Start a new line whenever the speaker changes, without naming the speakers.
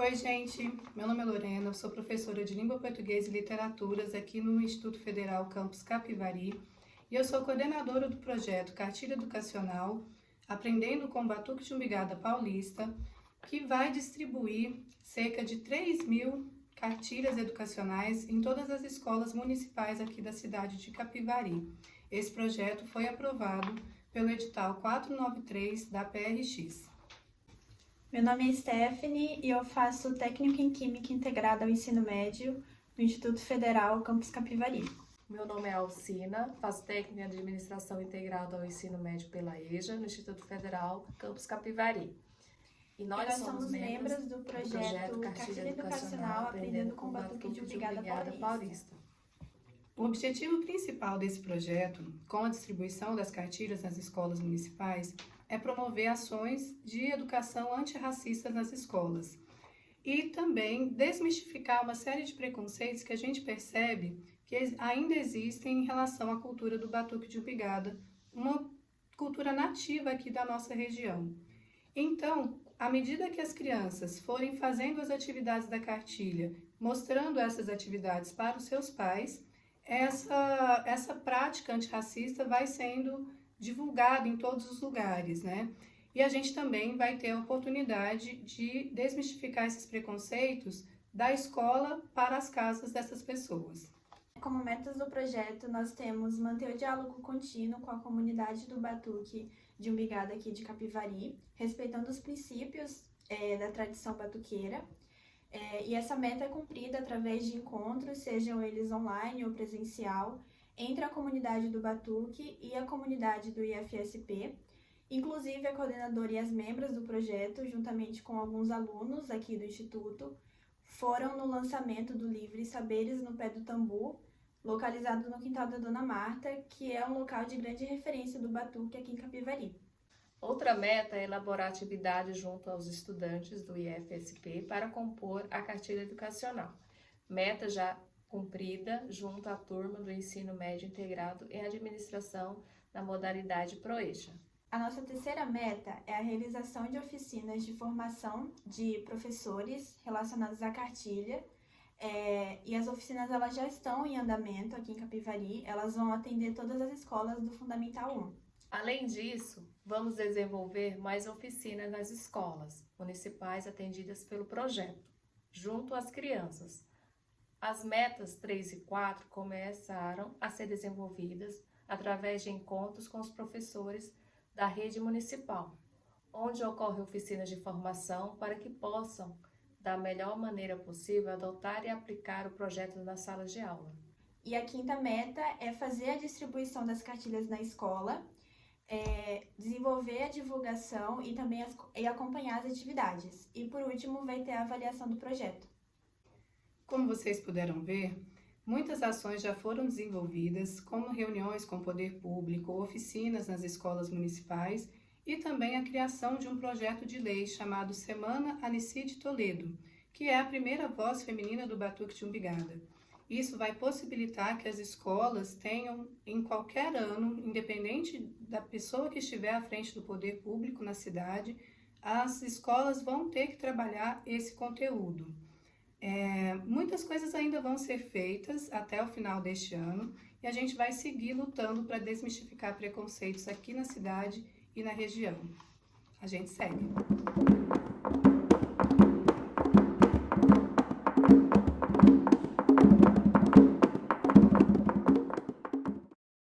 Oi, gente. Meu nome é Lorena, sou professora de Língua Portuguesa e Literaturas aqui no Instituto Federal Campus Capivari e eu sou coordenadora do projeto Cartilha Educacional Aprendendo com Batuque de Umbigada Paulista, que vai distribuir cerca de 3 mil cartilhas educacionais em todas as escolas municipais aqui da cidade de Capivari. Esse projeto foi aprovado pelo edital 493 da PRX.
Meu nome é Stephanie e eu faço técnico em Química integrada ao ensino médio no Instituto Federal Campus Capivari.
Meu nome é Alcina, faço técnico em administração integrada ao ensino médio pela EJA, no Instituto Federal Campus Capivari.
E nós, nós somos, somos membros do projeto, projeto Cartilha Educacional Aprendendo com Batuque de Obrigada Paulista. Paulista.
O objetivo principal desse projeto, com a distribuição das cartilhas nas escolas municipais, é promover ações de educação antirracista nas escolas e também desmistificar uma série de preconceitos que a gente percebe que ainda existem em relação à cultura do batuque de ubigada, uma cultura nativa aqui da nossa região. Então, à medida que as crianças forem fazendo as atividades da cartilha, mostrando essas atividades para os seus pais, essa, essa prática antirracista vai sendo divulgada em todos os lugares, né? E a gente também vai ter a oportunidade de desmistificar esses preconceitos da escola para as casas dessas pessoas.
Como metas do projeto, nós temos manter o diálogo contínuo com a comunidade do Batuque de Umbigada aqui de Capivari, respeitando os princípios é, da tradição batuqueira. É, e essa meta é cumprida através de encontros, sejam eles online ou presencial, entre a comunidade do Batuque e a comunidade do IFSP. Inclusive, a coordenadora e as membros do projeto, juntamente com alguns alunos aqui do Instituto, foram no lançamento do livro Saberes no Pé do Tambu, localizado no quintal da Dona Marta, que é um local de grande referência do batuque aqui em Capivari.
Outra meta é elaborar atividades junto aos estudantes do IFSP para compor a cartilha educacional. Meta já cumprida junto à turma do ensino médio integrado em administração na modalidade ProEja.
A nossa terceira meta é a realização de oficinas de formação de professores relacionadas à cartilha, é, e as oficinas elas já estão em andamento aqui em Capivari, elas vão atender todas as escolas do Fundamental 1.
Além disso, vamos desenvolver mais oficinas nas escolas municipais atendidas pelo projeto, junto às crianças. As metas 3 e 4 começaram a ser desenvolvidas através de encontros com os professores da rede municipal, onde ocorrem oficinas de formação para que possam da melhor maneira possível, adotar e aplicar o projeto nas salas de aula.
E a quinta meta é fazer a distribuição das cartilhas na escola, é, desenvolver a divulgação e também as, e acompanhar as atividades. E por último, vai ter a avaliação do projeto.
Como vocês puderam ver, muitas ações já foram desenvolvidas, como reuniões com o poder público, oficinas nas escolas municipais e também a criação de um projeto de lei chamado Semana Anicide Toledo, que é a primeira voz feminina do Batuque de Umbigada. Isso vai possibilitar que as escolas tenham, em qualquer ano, independente da pessoa que estiver à frente do poder público na cidade, as escolas vão ter que trabalhar esse conteúdo. É, muitas coisas ainda vão ser feitas até o final deste ano e a gente vai seguir lutando para desmistificar preconceitos aqui na cidade e na região. A gente segue.